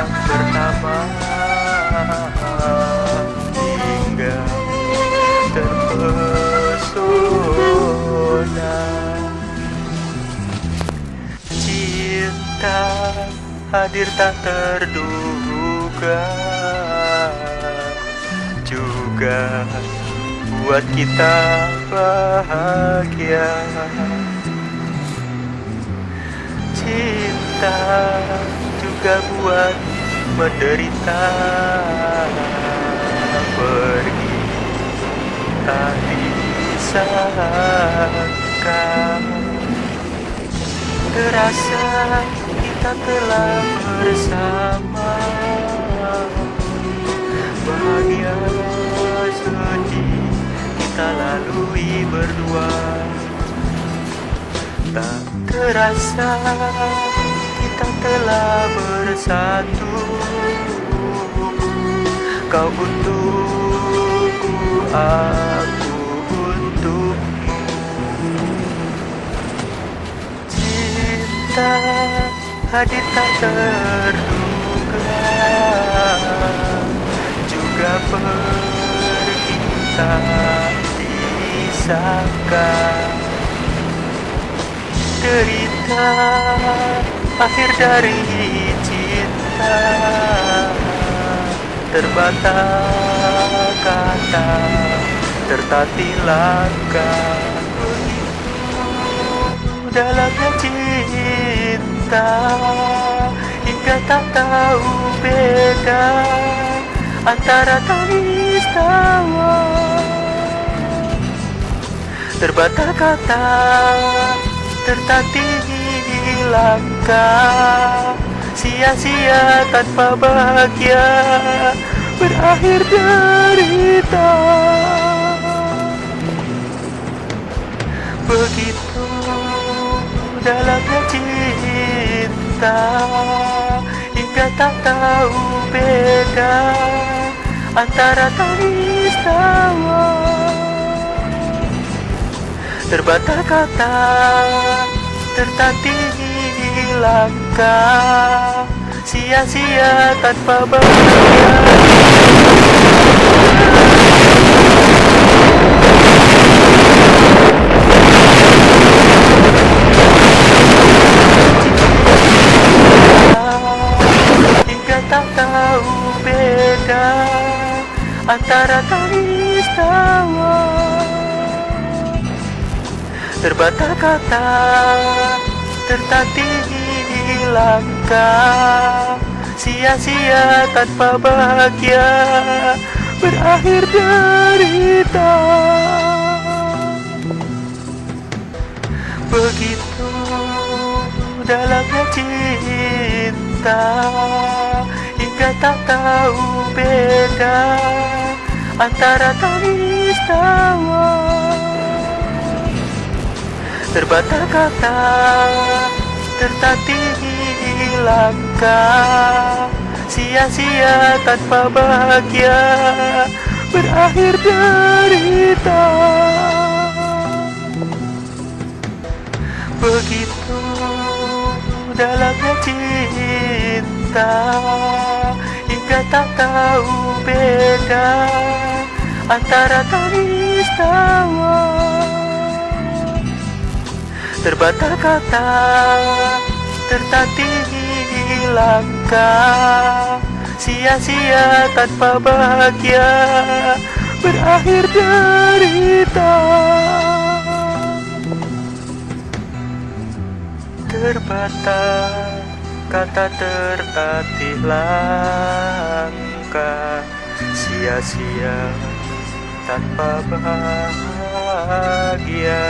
pertama hingga terpesona. Cinta hadir tak terduga juga buat kita bahagia. Cinta juga buat menderita. Pergi tak disangka terasa kita telah bersama. Bahagia sedih kita lalui berdua. Tak terasa kita telah bersatu. Kau untukku, aku untukmu. Cinta hadir tak terduga. Juga pergi tak derita akhir dari cinta. Terbata kata tertati langkah dalamnya cinta. Hingga tak tahu beda antara tangis tawa. Terbata kata tertatih langkah. Sia-sia tanpa bahagia berakhir derita. Begitu dalamnya cinta hingga tak tahu beda antara tangis tawa terbata kata tertatih langkah sia-sia tanpa bahagia antara tangis tawa terbata kata tertatih langkah. Sia-sia tanpa bahagia berakhir derita. Begitu dalamnya cinta hingga tak tahu beda antara tangis tawa terbata kata tertatih langkah. Sia-sia tanpa bahagia berakhir derita. Begitu dalamnya cinta hingga tak tahu beda antara tangis tawa terbata kata tertatih langkah. Sia-sia tanpa bahagia berakhir derita. Terbata kata tertatih langkah. Sia-sia tanpa bahagia